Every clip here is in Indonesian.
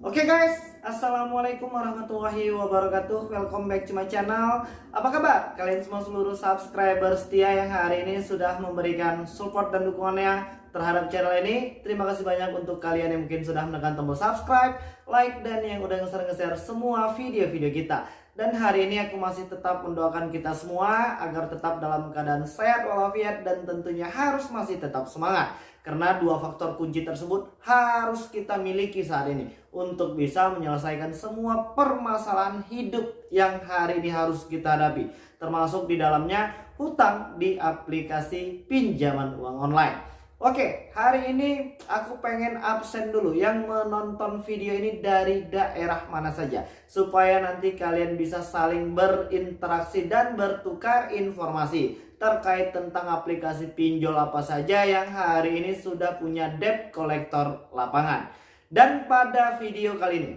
Oke guys, Assalamualaikum warahmatullahi wabarakatuh. Welcome back to my channel. Apa kabar? Kalian semua seluruh subscriber setia yang hari ini sudah memberikan support dan dukungannya terhadap channel ini. Terima kasih banyak untuk kalian yang mungkin sudah menekan tombol subscribe, like, dan yang udah nge-share semua video-video kita dan hari ini aku masih tetap mendoakan kita semua agar tetap dalam keadaan sehat walafiat dan tentunya harus masih tetap semangat. Karena dua faktor kunci tersebut harus kita miliki saat ini untuk bisa menyelesaikan semua permasalahan hidup yang hari ini harus kita hadapi. Termasuk di dalamnya hutang di aplikasi pinjaman uang online. Oke, hari ini aku pengen absen dulu yang menonton video ini dari daerah mana saja supaya nanti kalian bisa saling berinteraksi dan bertukar informasi terkait tentang aplikasi pinjol apa saja yang hari ini sudah punya debt collector lapangan. Dan pada video kali ini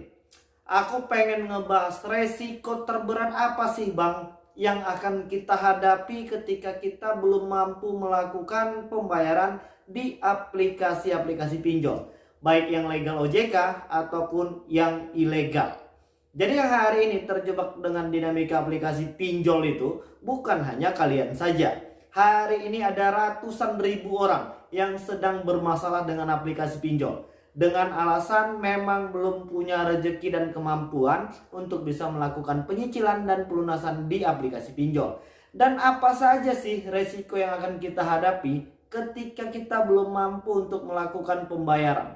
aku pengen ngebahas resiko terberat apa sih Bang yang akan kita hadapi ketika kita belum mampu melakukan pembayaran di aplikasi-aplikasi pinjol baik yang legal OJK ataupun yang ilegal. Jadi yang hari ini terjebak dengan dinamika aplikasi pinjol itu bukan hanya kalian saja. Hari ini ada ratusan ribu orang yang sedang bermasalah dengan aplikasi pinjol. Dengan alasan memang belum punya rezeki dan kemampuan untuk bisa melakukan penyicilan dan pelunasan di aplikasi pinjol. Dan apa saja sih resiko yang akan kita hadapi ketika kita belum mampu untuk melakukan pembayaran?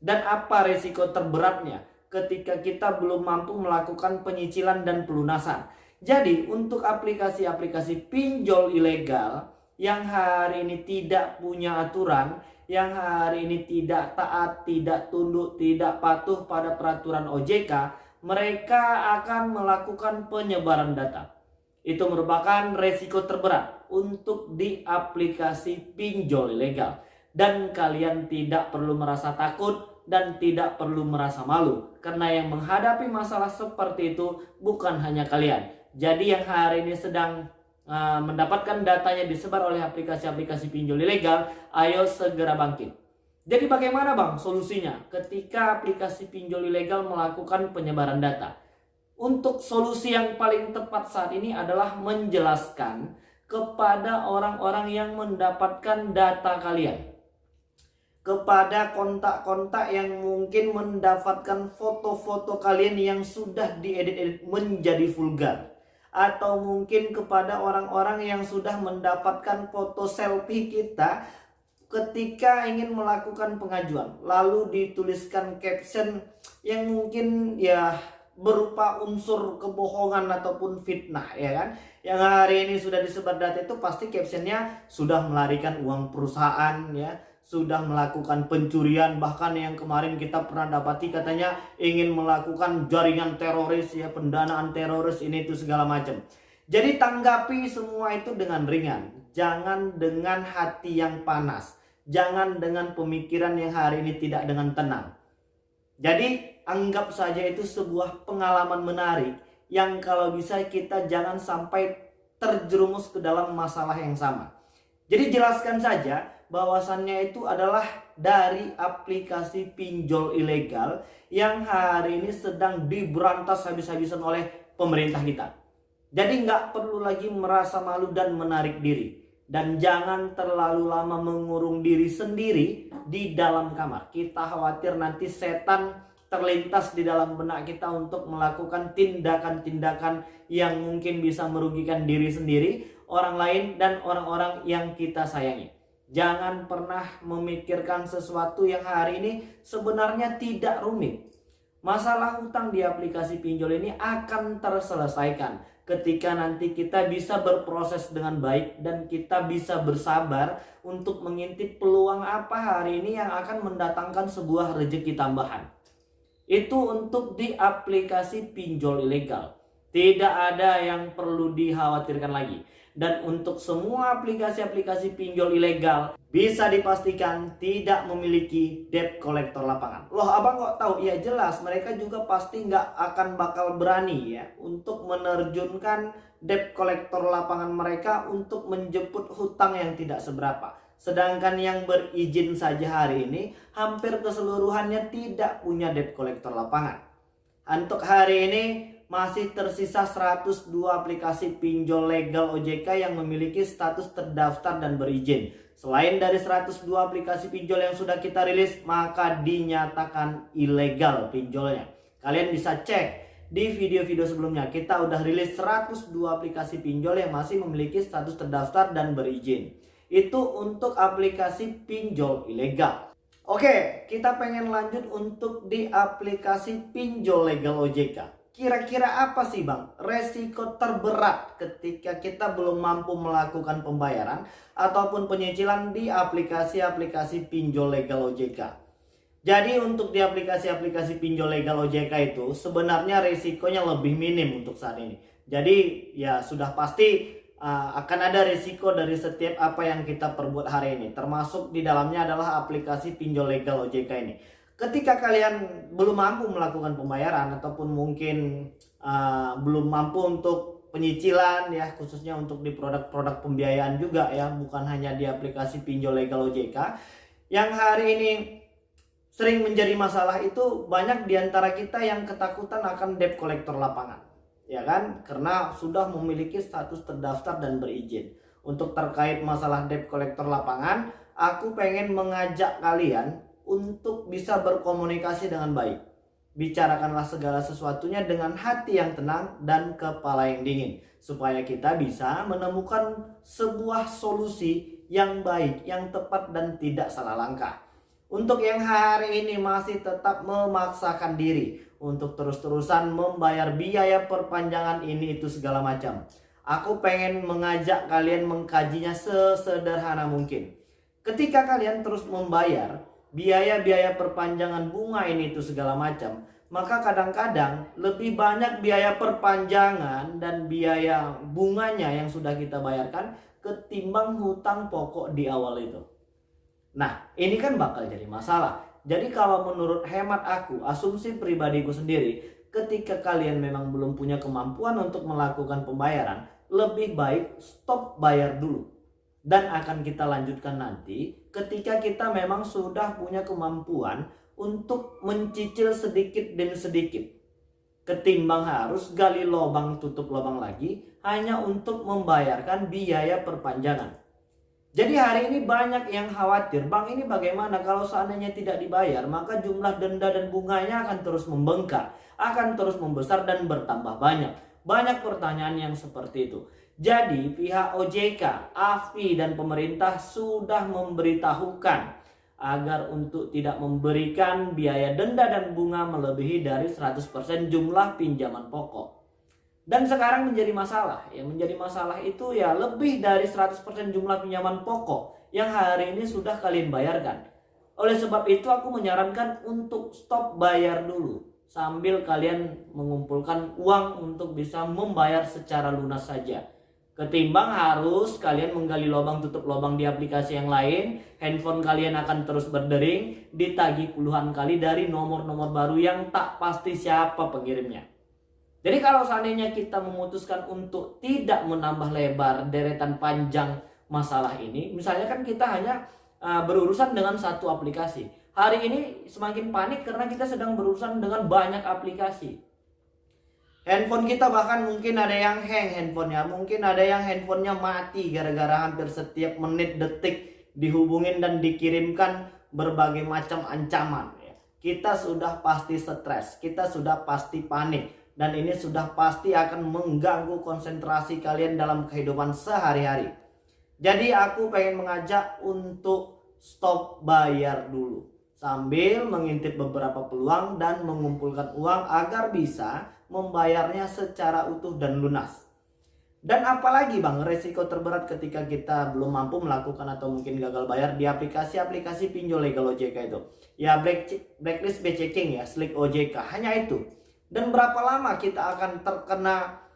Dan apa resiko terberatnya ketika kita belum mampu melakukan penyicilan dan pelunasan? Jadi untuk aplikasi-aplikasi pinjol ilegal yang hari ini tidak punya aturan, yang hari ini tidak taat, tidak tunduk, tidak patuh pada peraturan OJK, mereka akan melakukan penyebaran data. Itu merupakan resiko terberat untuk di aplikasi pinjol ilegal. Dan kalian tidak perlu merasa takut dan tidak perlu merasa malu. Karena yang menghadapi masalah seperti itu bukan hanya kalian. Jadi yang hari ini sedang uh, mendapatkan datanya disebar oleh aplikasi-aplikasi pinjol ilegal, ayo segera bangkit. Jadi bagaimana bang solusinya ketika aplikasi pinjol ilegal melakukan penyebaran data? Untuk solusi yang paling tepat saat ini adalah menjelaskan kepada orang-orang yang mendapatkan data kalian. Kepada kontak-kontak yang mungkin mendapatkan foto-foto kalian yang sudah diedit-edit menjadi vulgar. Atau mungkin kepada orang-orang yang sudah mendapatkan foto selfie kita ketika ingin melakukan pengajuan. Lalu dituliskan caption yang mungkin ya berupa unsur kebohongan ataupun fitnah ya kan? Yang hari ini sudah disebar data itu pasti captionnya sudah melarikan uang perusahaan ya. Sudah melakukan pencurian bahkan yang kemarin kita pernah dapati katanya ingin melakukan jaringan teroris ya pendanaan teroris ini itu segala macam. Jadi tanggapi semua itu dengan ringan. Jangan dengan hati yang panas. Jangan dengan pemikiran yang hari ini tidak dengan tenang jadi anggap saja itu sebuah pengalaman menarik yang kalau bisa kita jangan sampai terjerumus ke dalam masalah yang sama. Jadi jelaskan saja bahwasannya itu adalah dari aplikasi pinjol ilegal yang hari ini sedang diberantas habis-habisan oleh pemerintah kita. Jadi nggak perlu lagi merasa malu dan menarik diri. Dan jangan terlalu lama mengurung diri sendiri di dalam kamar. Kita khawatir nanti setan terlintas di dalam benak kita untuk melakukan tindakan-tindakan yang mungkin bisa merugikan diri sendiri, orang lain, dan orang-orang yang kita sayangi. Jangan pernah memikirkan sesuatu yang hari ini sebenarnya tidak rumit. Masalah hutang di aplikasi pinjol ini akan terselesaikan ketika nanti kita bisa berproses dengan baik dan kita bisa bersabar untuk mengintip peluang apa hari ini yang akan mendatangkan sebuah rezeki tambahan. Itu untuk di aplikasi pinjol ilegal. Tidak ada yang perlu dikhawatirkan lagi. Dan untuk semua aplikasi-aplikasi pinjol ilegal bisa dipastikan tidak memiliki debt collector lapangan. Loh abang kok tahu? Ya jelas mereka juga pasti nggak akan bakal berani ya untuk menerjunkan debt collector lapangan mereka untuk menjemput hutang yang tidak seberapa. Sedangkan yang berizin saja hari ini hampir keseluruhannya tidak punya debt collector lapangan. Untuk hari ini masih tersisa 102 aplikasi pinjol legal OJK yang memiliki status terdaftar dan berizin. Selain dari 102 aplikasi pinjol yang sudah kita rilis, maka dinyatakan ilegal pinjolnya. Kalian bisa cek di video-video sebelumnya kita udah rilis 102 aplikasi pinjol yang masih memiliki status terdaftar dan berizin. Itu untuk aplikasi pinjol ilegal. Oke, kita pengen lanjut untuk di aplikasi pinjol legal OJK. Kira-kira apa sih bang resiko terberat ketika kita belum mampu melakukan pembayaran ataupun penyicilan di aplikasi-aplikasi pinjol legal OJK? Jadi untuk di aplikasi-aplikasi pinjol legal OJK itu sebenarnya resikonya lebih minim untuk saat ini. Jadi ya sudah pasti uh, akan ada resiko dari setiap apa yang kita perbuat hari ini. Termasuk di dalamnya adalah aplikasi pinjol legal OJK ini ketika kalian belum mampu melakukan pembayaran ataupun mungkin uh, belum mampu untuk penyicilan ya khususnya untuk di produk-produk pembiayaan juga ya bukan hanya di aplikasi pinjol legal OJK yang hari ini sering menjadi masalah itu banyak di antara kita yang ketakutan akan debt collector lapangan ya kan? Karena sudah memiliki status terdaftar dan berizin. Untuk terkait masalah debt collector lapangan aku pengen mengajak kalian untuk bisa berkomunikasi dengan baik. Bicarakanlah segala sesuatunya dengan hati yang tenang dan kepala yang dingin, supaya kita bisa menemukan sebuah solusi yang baik, yang tepat, dan tidak salah langkah. Untuk yang hari ini masih tetap memaksakan diri untuk terus-terusan membayar biaya perpanjangan ini itu segala macam. Aku pengen mengajak kalian mengkajinya sesederhana mungkin. Ketika kalian terus membayar, biaya-biaya perpanjangan bunga ini itu segala macam, maka kadang-kadang lebih banyak biaya perpanjangan dan biaya bunganya yang sudah kita bayarkan ketimbang hutang pokok di awal itu. Nah, ini kan bakal jadi masalah. Jadi kalau menurut hemat aku, asumsi pribadiku sendiri, ketika kalian memang belum punya kemampuan untuk melakukan pembayaran, lebih baik stop bayar dulu dan akan kita lanjutkan nanti ketika kita memang sudah punya kemampuan untuk mencicil sedikit demi sedikit ketimbang harus gali lubang tutup lubang lagi hanya untuk membayarkan biaya perpanjangan. Jadi hari ini banyak yang khawatir, Bang ini bagaimana kalau seandainya tidak dibayar, maka jumlah denda dan bunganya akan terus membengkak, akan terus membesar dan bertambah banyak. Banyak pertanyaan yang seperti itu. Jadi pihak OJK, AFI dan pemerintah sudah memberitahukan agar untuk tidak memberikan biaya denda dan bunga melebihi dari 100% jumlah pinjaman pokok. Dan sekarang menjadi masalah, ya menjadi masalah itu ya lebih dari 100% jumlah pinjaman pokok yang hari ini sudah kalian bayarkan. Oleh sebab itu aku menyarankan untuk stop bayar dulu sambil kalian mengumpulkan uang untuk bisa membayar secara lunas saja. Ketimbang harus kalian menggali lubang tutup lubang di aplikasi yang lain, handphone kalian akan terus berdering, ditagi puluhan kali dari nomor-nomor baru yang tak pasti siapa pengirimnya. Jadi kalau seandainya kita memutuskan untuk tidak menambah lebar deretan panjang masalah ini, misalnya kan kita hanya uh, berurusan dengan satu aplikasi. Hari ini semakin panik karena kita sedang berurusan dengan banyak aplikasi. Handphone kita bahkan mungkin ada yang hang handphonenya, mungkin ada yang handphonenya mati gara-gara hampir setiap menit detik dihubungin dan dikirimkan berbagai macam ancaman. Ya. Kita sudah pasti stres, kita sudah pasti panik, dan ini sudah pasti akan mengganggu konsentrasi kalian dalam kehidupan sehari-hari. Jadi aku pengen mengajak untuk stop bayar dulu sambil mengintip beberapa peluang dan mengumpulkan uang agar bisa membayarnya secara utuh dan lunas. Dan apalagi bang resiko terberat ketika kita belum mampu melakukan atau mungkin gagal bayar di aplikasi-aplikasi pinjol legal OJK itu. Ya black, blacklist B checking ya, slick OJK, hanya itu. Dan berapa lama kita akan terkena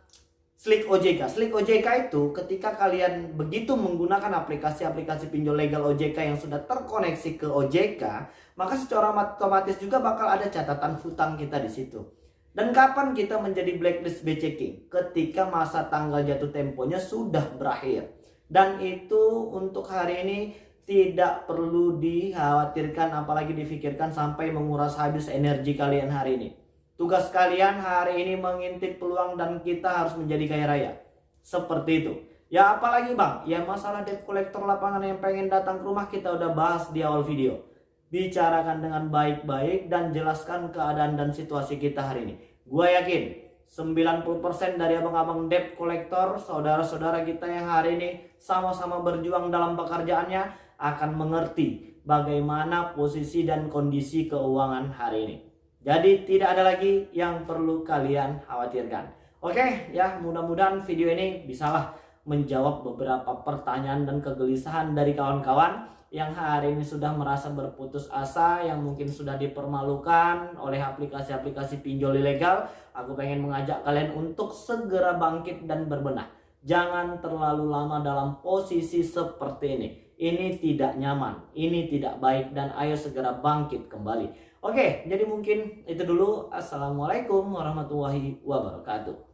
Slick OJK. Slick OJK itu ketika kalian begitu menggunakan aplikasi-aplikasi pinjol legal OJK yang sudah terkoneksi ke OJK, maka secara otomatis juga bakal ada catatan hutang kita di situ. Dan kapan kita menjadi blacklist B checking? Ketika masa tanggal jatuh temponya sudah berakhir. Dan itu untuk hari ini tidak perlu dikhawatirkan apalagi difikirkan sampai menguras habis energi kalian hari ini. Tugas kalian hari ini mengintip peluang dan kita harus menjadi kaya raya. Seperti itu. Ya apalagi bang, ya masalah debt collector lapangan yang pengen datang ke rumah kita udah bahas di awal video. Bicarakan dengan baik-baik dan jelaskan keadaan dan situasi kita hari ini. Gua yakin 90% dari abang-abang debt collector, saudara-saudara kita yang hari ini sama-sama berjuang dalam pekerjaannya akan mengerti bagaimana posisi dan kondisi keuangan hari ini. Jadi tidak ada lagi yang perlu kalian khawatirkan. Oke ya mudah-mudahan video ini bisalah menjawab beberapa pertanyaan dan kegelisahan dari kawan-kawan yang hari ini sudah merasa berputus asa, yang mungkin sudah dipermalukan oleh aplikasi-aplikasi pinjol ilegal. Aku pengen mengajak kalian untuk segera bangkit dan berbenah. Jangan terlalu lama dalam posisi seperti ini ini tidak nyaman, ini tidak baik dan ayo segera bangkit kembali. Oke, jadi mungkin itu dulu. Assalamualaikum warahmatullahi wabarakatuh.